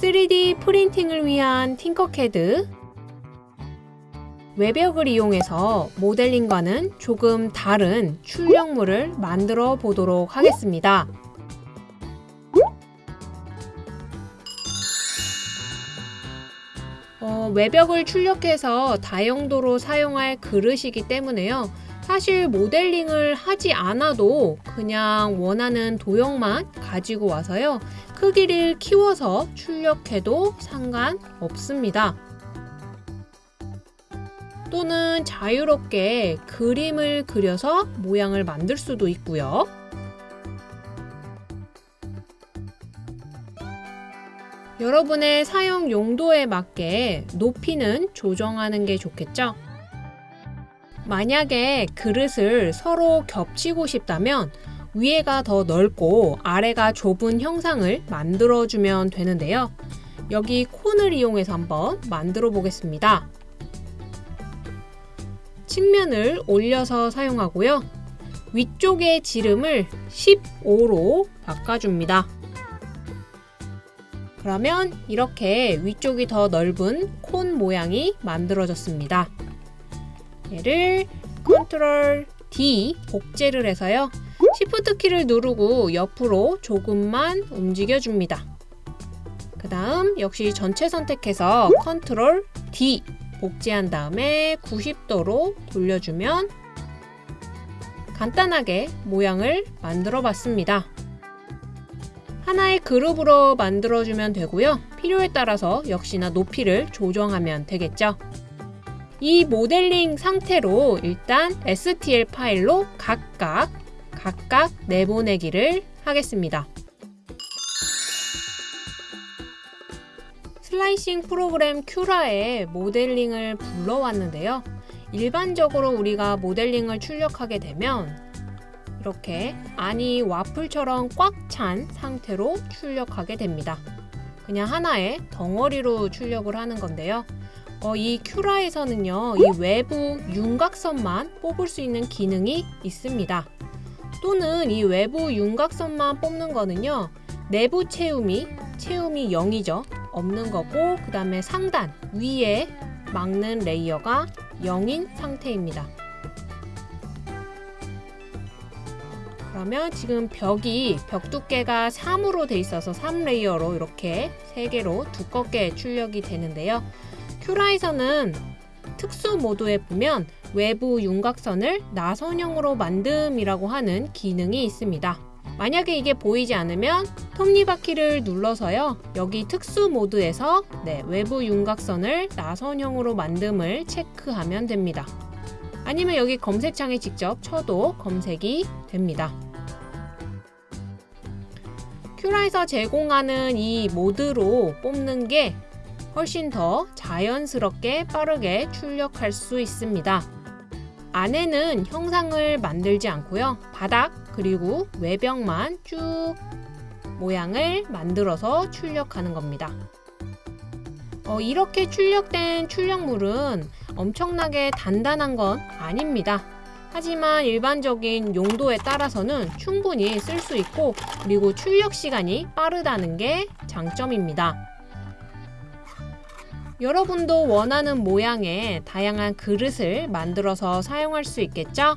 3D 프린팅을 위한 팅커캐드 외벽을 이용해서 모델링과는 조금 다른 출력물을 만들어 보도록 하겠습니다. 어, 외벽을 출력해서 다용도로 사용할 그릇이기 때문에요. 사실 모델링을 하지 않아도 그냥 원하는 도형만 가지고 와서요. 크기를 키워서 출력해도 상관없습니다. 또는 자유롭게 그림을 그려서 모양을 만들 수도 있고요. 여러분의 사용 용도에 맞게 높이는 조정하는 게 좋겠죠? 만약에 그릇을 서로 겹치고 싶다면 위에가 더 넓고 아래가 좁은 형상을 만들어주면 되는데요. 여기 콘을 이용해서 한번 만들어 보겠습니다. 측면을 올려서 사용하고요. 위쪽의 지름을 15로 바꿔줍니다. 그러면 이렇게 위쪽이 더 넓은 콘 모양이 만들어졌습니다. 얘를 컨트롤 D 복제를 해서요. 시프트 키를 누르고 옆으로 조금만 움직여 줍니다. 그 다음 역시 전체 선택해서 컨트롤 D 복제한 다음에 90도로 돌려주면 간단하게 모양을 만들어 봤습니다. 하나의 그룹으로 만들어주면 되고요. 필요에 따라서 역시나 높이를 조정하면 되겠죠. 이 모델링 상태로 일단 STL 파일로 각각 각각 내보내기를 하겠습니다. 슬라이싱 프로그램 큐라에 모델링을 불러왔는데요. 일반적으로 우리가 모델링을 출력하게 되면 이렇게 안이 와플처럼 꽉 찬 상태로 출력하게 됩니다. 그냥 하나의 덩어리로 출력을 하는 건데요. 어, 이 큐라에서는요, 이 외부 윤곽선만 뽑을 수 있는 기능이 있습니다. 또는 이 외부 윤곽선만 뽑는 거는요, 내부 채움이, 채움이 0이죠. 없는 거고, 그 다음에 상단, 위에 막는 레이어가 0인 상태입니다. 그러면 지금 벽이 벽 두께가 3으로 돼 있어서 3 layer로 이렇게 3개로 두껍게 출력이 되는데요. Cura에서는 특수 모드에 보면 외부 윤곽선을 나선형으로 만듦이라고 하는 기능이 있습니다. 만약에 이게 보이지 않으면 톱니바퀴를 눌러서요. 여기 특수 모드에서 네, 외부 윤곽선을 나선형으로 만듦을 체크하면 됩니다. 아니면 여기 검색창에 직접 쳐도 검색이 됩니다. 큐라에서 제공하는 이 모드로 뽑는 게 훨씬 더 자연스럽게 빠르게 출력할 수 있습니다. 안에는 형상을 만들지 않고요. 바닥 그리고 외벽만 쭉 모양을 만들어서 출력하는 겁니다. 어, 이렇게 출력된 출력물은 엄청나게 단단한 건 아닙니다. 하지만 일반적인 용도에 따라서는 충분히 쓸 수 있고 그리고 출력 시간이 빠르다는 게 장점입니다. 여러분도 원하는 모양의 다양한 그릇을 만들어서 사용할 수 있겠죠?